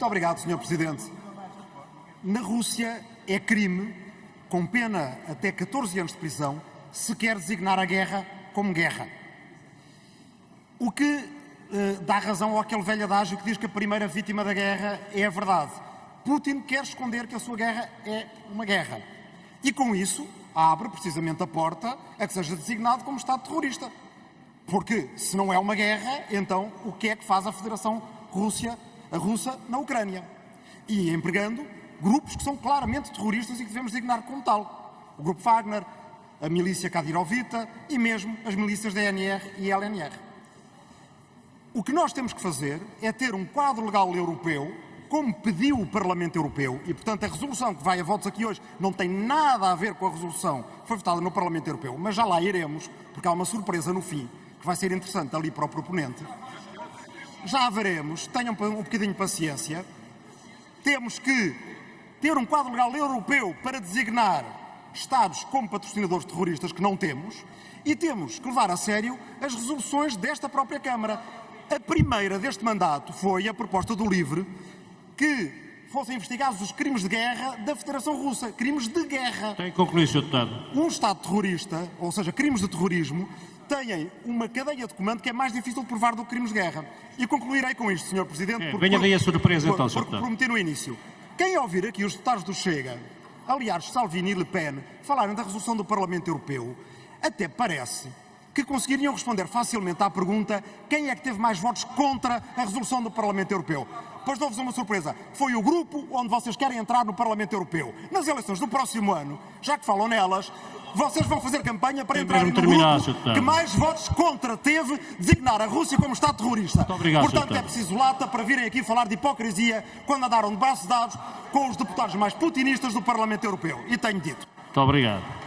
Muito obrigado, Sr. Presidente. Na Rússia é crime, com pena até 14 anos de prisão, se quer designar a guerra como guerra. O que eh, dá razão àquele velho adágio que diz que a primeira vítima da guerra é a verdade. Putin quer esconder que a sua guerra é uma guerra. E com isso abre precisamente a porta a que seja designado como Estado terrorista. Porque se não é uma guerra, então o que é que faz a Federação Rússia, a russa na Ucrânia? E empregando grupos que são claramente terroristas e que devemos designar como tal. O grupo Wagner, a milícia Kadirovita e mesmo as milícias da NR e LNR. O que nós temos que fazer é ter um quadro legal europeu, como pediu o Parlamento Europeu, e portanto a resolução que vai a votos aqui hoje não tem nada a ver com a resolução que foi votada no Parlamento Europeu, mas já lá iremos, porque há uma surpresa no fim, que vai ser interessante ali para o proponente. Já veremos, tenham um bocadinho de paciência. Temos que ter um quadro legal europeu para designar Estados como patrocinadores terroristas, que não temos, e temos que levar a sério as resoluções desta própria Câmara. A primeira deste mandato foi a proposta do LIVRE que fossem investigados os crimes de guerra da Federação Russa, crimes de guerra. Tem que concluir, Sr. Deputado. Um Estado terrorista, ou seja, crimes de terrorismo, têm uma cadeia de comando que é mais difícil de provar do que crimes de guerra. E concluirei com isto, Sr. Presidente. É, venha daí a surpresa, por, então, Sr. Porque prometi no início. Quem ouvir aqui os deputados do Chega, aliás, Salvini e Le Pen, falarem da resolução do Parlamento Europeu, até parece que conseguiriam responder facilmente à pergunta quem é que teve mais votos contra a resolução do Parlamento Europeu. Pois dou-vos uma surpresa. Foi o grupo onde vocês querem entrar no Parlamento Europeu. Nas eleições do próximo ano, já que falam nelas, vocês vão fazer campanha para entrar no terminar, grupo que mais votos contra teve designar a Rússia como Estado terrorista. Muito obrigado, Portanto, é preciso lata para virem aqui falar de hipocrisia quando andaram de braços dados com os deputados mais putinistas do Parlamento Europeu. E tenho dito. Muito obrigado.